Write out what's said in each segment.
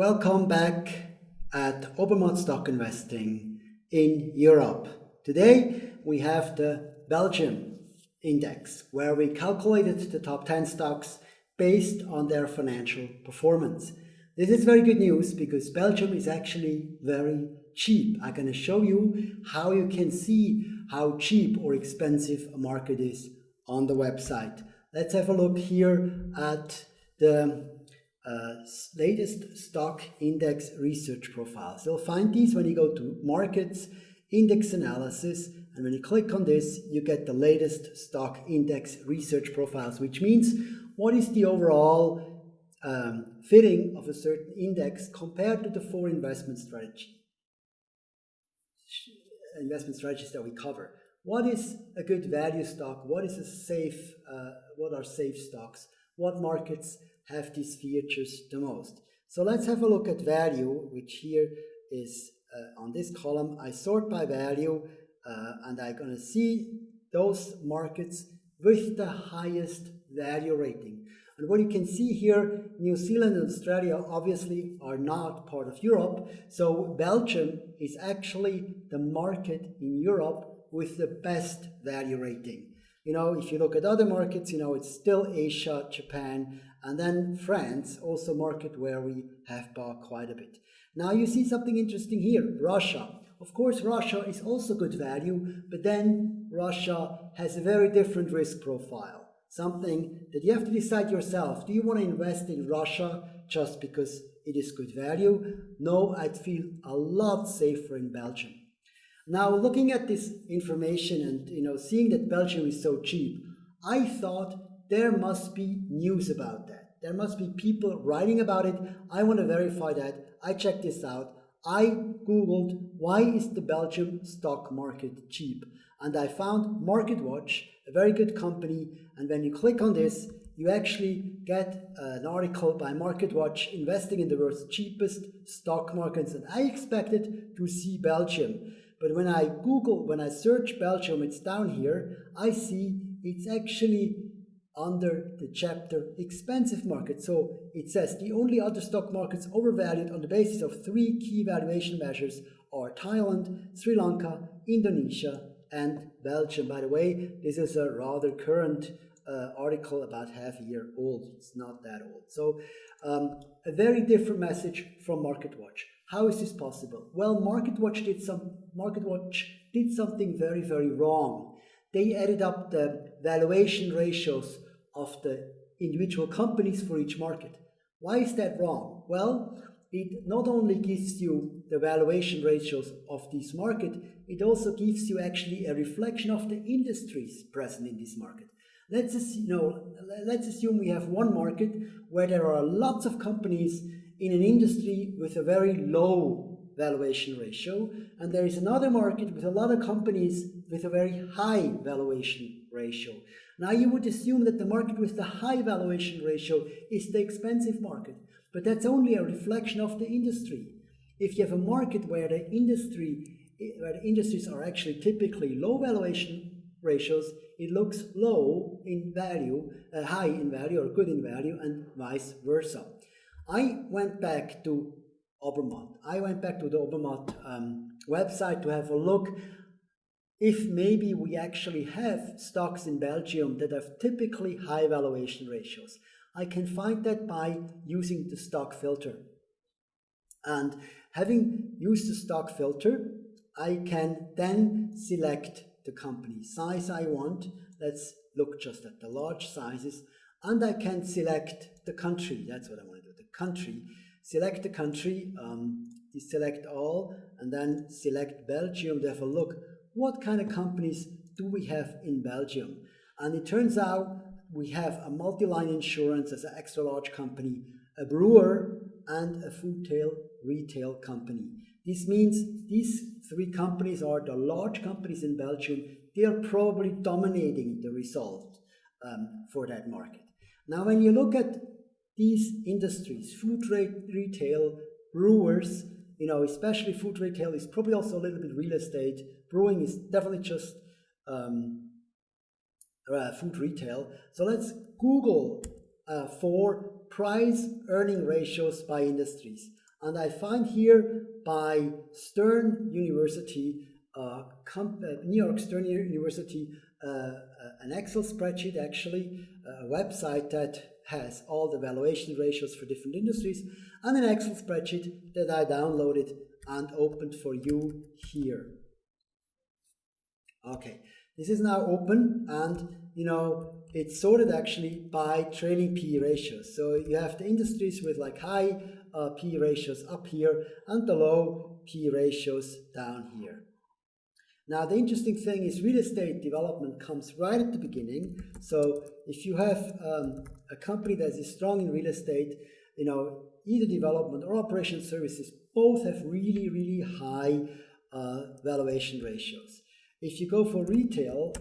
Welcome back at Obermatt Stock Investing in Europe. Today we have the Belgium index where we calculated the top 10 stocks based on their financial performance. This is very good news because Belgium is actually very cheap. I'm going to show you how you can see how cheap or expensive a market is on the website. Let's have a look here at the uh, latest stock index research profiles. You'll find these when you go to markets, index analysis, and when you click on this, you get the latest stock index research profiles, which means what is the overall um, fitting of a certain index compared to the four investment strategy investment strategies that we cover. What is a good value stock? What is a safe? Uh, what are safe stocks? What markets have these features the most. So let's have a look at value, which here is uh, on this column. I sort by value uh, and I'm going to see those markets with the highest value rating. And what you can see here, New Zealand and Australia obviously are not part of Europe. So Belgium is actually the market in Europe with the best value rating. You know, if you look at other markets, you know, it's still Asia, Japan, and then France, also market where we have bought quite a bit. Now you see something interesting here, Russia. Of course, Russia is also good value, but then Russia has a very different risk profile. Something that you have to decide yourself. Do you want to invest in Russia just because it is good value? No, I'd feel a lot safer in Belgium. Now, looking at this information and you know seeing that Belgium is so cheap, I thought there must be news about that. There must be people writing about it. I want to verify that. I checked this out. I googled why is the Belgium stock market cheap and I found MarketWatch, a very good company. And when you click on this, you actually get uh, an article by MarketWatch investing in the world's cheapest stock markets. And I expected to see Belgium. But when I Google, when I search Belgium, it's down here, I see it's actually under the chapter expensive market. So it says the only other stock markets overvalued on the basis of three key valuation measures are Thailand, Sri Lanka, Indonesia, and Belgium. By the way, this is a rather current uh, article about half a year old. It's not that old. So um, a very different message from MarketWatch. How is this possible? Well, MarketWatch did some MarketWatch did something very, very wrong they added up the valuation ratios of the individual companies for each market. Why is that wrong? Well, it not only gives you the valuation ratios of this market, it also gives you actually a reflection of the industries present in this market. Let's, you know, let's assume we have one market where there are lots of companies in an industry with a very low valuation ratio, and there is another market with a lot of companies with a very high valuation ratio. Now you would assume that the market with the high valuation ratio is the expensive market, but that's only a reflection of the industry. If you have a market where the industry where the industries are actually typically low valuation ratios, it looks low in value, uh, high in value or good in value, and vice versa. I went back to Obermatt. I went back to the Obermatt um, website to have a look if maybe we actually have stocks in Belgium that have typically high valuation ratios. I can find that by using the stock filter. And having used the stock filter, I can then select the company size I want. Let's look just at the large sizes. And I can select the country. That's what I want to do, the country. Select the country, um, select all, and then select Belgium a look what kind of companies do we have in Belgium? And it turns out we have a multi-line insurance as an extra large company, a brewer, and a food tail retail company. This means these three companies are the large companies in Belgium. They are probably dominating the result um, for that market. Now, when you look at these industries, food retail, brewers, you know, especially food retail is probably also a little bit real estate. Brewing is definitely just um, uh, food retail. So let's Google uh, for price earning ratios by industries. And I find here by Stern University, uh, New York Stern University, uh, uh, an Excel spreadsheet actually, a website that has all the valuation ratios for different industries, and an Excel spreadsheet that I downloaded and opened for you here. Okay, this is now open and you know it's sorted actually by trailing PE ratios. So you have the industries with like high uh, PE ratios up here and the low PE ratios down here. Now the interesting thing is real estate development comes right at the beginning. So if you have um, a company that is strong in real estate, you know, either development or operation services both have really, really high uh, valuation ratios. If you go for retail,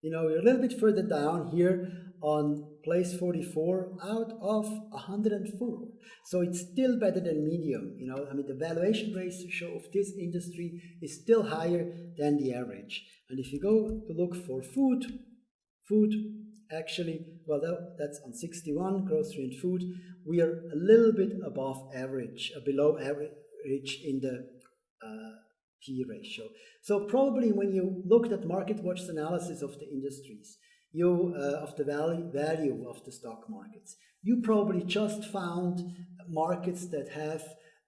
you know, you're a little bit further down here on place 44 out of 104. So it's still better than medium. You know, I mean, the valuation ratio of this industry is still higher than the average. And if you go to look for food, food actually, well, that, that's on 61, grocery and food. We are a little bit above average, uh, below average in the uh, P ratio. So probably when you looked at MarketWatch's analysis of the industries, you uh, of the value, value of the stock markets, you probably just found markets that have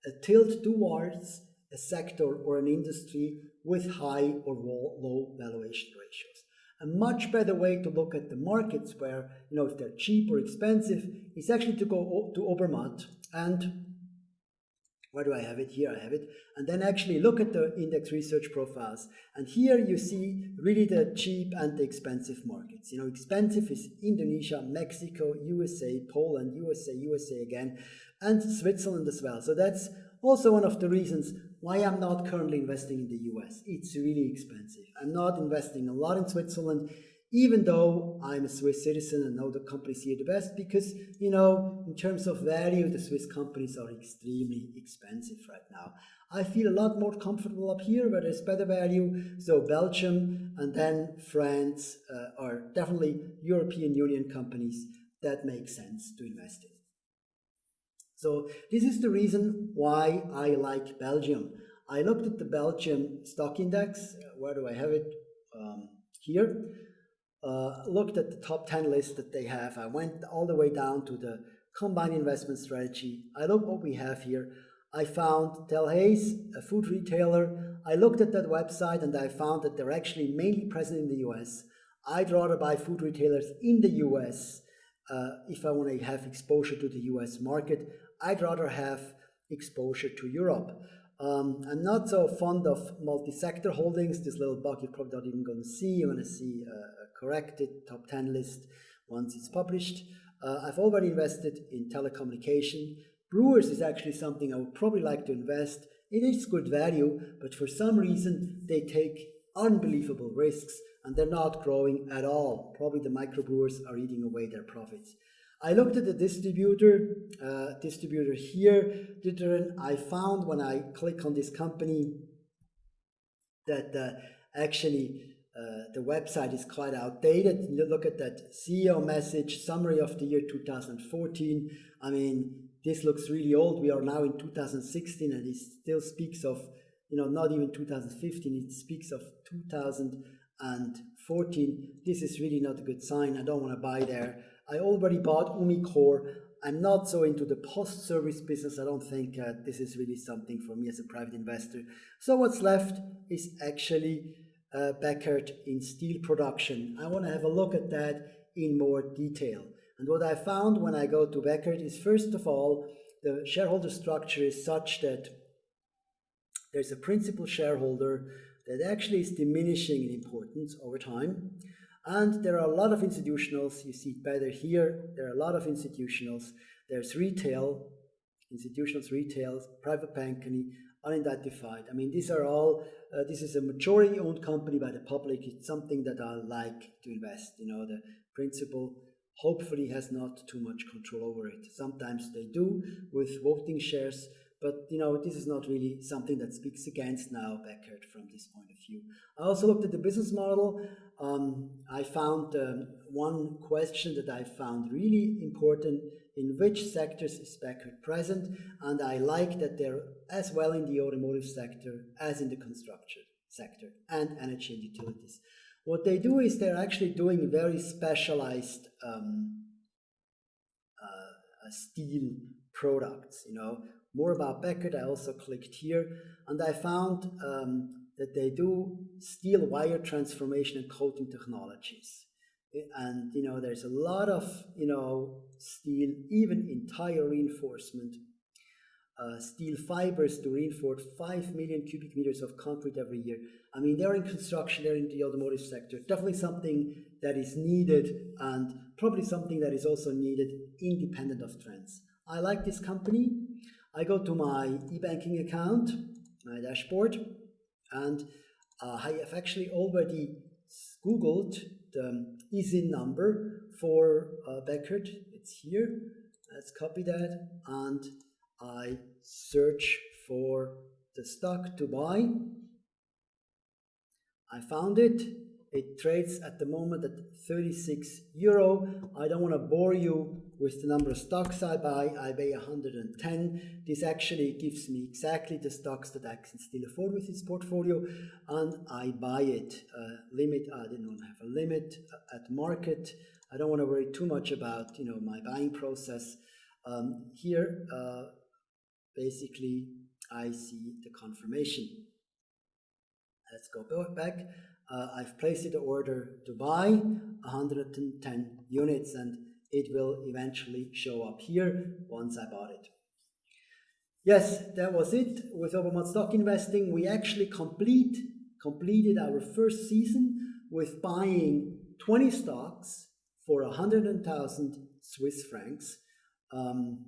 a tilt towards a sector or an industry with high or low valuation ratios. A much better way to look at the markets where, you know, if they're cheap or expensive is actually to go to Obermatt and where do I have it? Here I have it. And then actually look at the index research profiles. And here you see really the cheap and the expensive markets. You know, expensive is Indonesia, Mexico, USA, Poland, USA, USA again, and Switzerland as well. So that's also one of the reasons why I'm not currently investing in the US. It's really expensive. I'm not investing a lot in Switzerland even though I'm a Swiss citizen and know the companies here the best, because, you know, in terms of value, the Swiss companies are extremely expensive right now. I feel a lot more comfortable up here where there's better value. So Belgium and then France uh, are definitely European Union companies that make sense to invest in. So this is the reason why I like Belgium. I looked at the Belgium stock index. Where do I have it? Um, here uh, looked at the top 10 list that they have. I went all the way down to the combined investment strategy. I looked what we have here. I found Delhaize, a food retailer. I looked at that website and I found that they're actually mainly present in the US. I'd rather buy food retailers in the US uh, if I want to have exposure to the US market. I'd rather have exposure to Europe. Um, I'm not so fond of multi-sector holdings. This little bug you're probably not even going to see. You're going to see uh, corrected top 10 list once it's published. Uh, I've already invested in telecommunication. Brewers is actually something I would probably like to invest. In. It is good value, but for some reason they take unbelievable risks and they're not growing at all. Probably the microbrewers are eating away their profits. I looked at the distributor, uh, distributor here, I found when I click on this company that uh, actually uh, the website is quite outdated. You look at that CEO message, summary of the year 2014. I mean, this looks really old. We are now in 2016 and it still speaks of, you know, not even 2015, it speaks of 2014. This is really not a good sign. I don't want to buy there. I already bought Umicore. I'm not so into the post-service business. I don't think uh, this is really something for me as a private investor. So what's left is actually uh, Bekaert in steel production. I want to have a look at that in more detail. And what I found when I go to Bekaert is first of all, the shareholder structure is such that there's a principal shareholder that actually is diminishing in importance over time. And there are a lot of institutionals, you see it better here, there are a lot of institutionals. There's retail, institutions, retail, private banking, unidentified. I mean, these are all uh, this is a majority owned company by the public. It's something that I like to invest. You know, the principal hopefully has not too much control over it. Sometimes they do with voting shares, but you know this is not really something that speaks against now Bekaert from this point of view. I also looked at the business model. Um, I found um, one question that I found really important in which sectors is Bekaert present, and I like that they're as well in the automotive sector as in the construction sector and energy and utilities. What they do is they're actually doing very specialized um, uh, steel products, you know. More about Bekaert, I also clicked here, and I found um, that they do steel wire transformation and coating technologies. And you know there's a lot of you know steel even in tire reinforcement uh, steel fibers to reinforce 5 million cubic meters of concrete every year. I mean they're in construction they're in the automotive sector. Definitely something that is needed and probably something that is also needed independent of trends. I like this company i go to my e-banking account my dashboard and uh, i have actually already googled the ISIN number for uh, Bekaert. It's here. Let's copy that and I search for the stock to buy. I found it. It trades at the moment at 36 euro. I don't want to bore you with the number of stocks I buy. I buy 110. This actually gives me exactly the stocks that I can still afford with this portfolio, and I buy it. Uh, limit. I didn't have a limit at market. I don't want to worry too much about you know my buying process. Um, here, uh, basically, I see the confirmation. Let's go back uh, I've placed the order to buy 110 units and it will eventually show up here once I bought it. Yes, that was it with Obermatt Stock Investing. We actually complete completed our first season with buying 20 stocks for 100,000 Swiss francs. Um,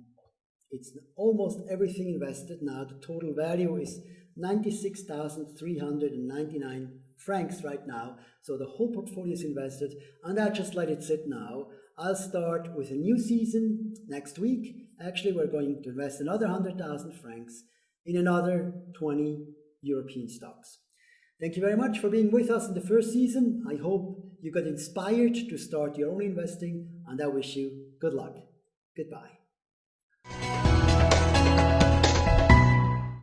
it's almost everything invested now. The total value is 96,399 francs right now. So the whole portfolio is invested and I just let it sit now. I'll start with a new season next week. Actually, we're going to invest another 100,000 francs in another 20 European stocks. Thank you very much for being with us in the first season. I hope you got inspired to start your own investing and I wish you good luck. Goodbye.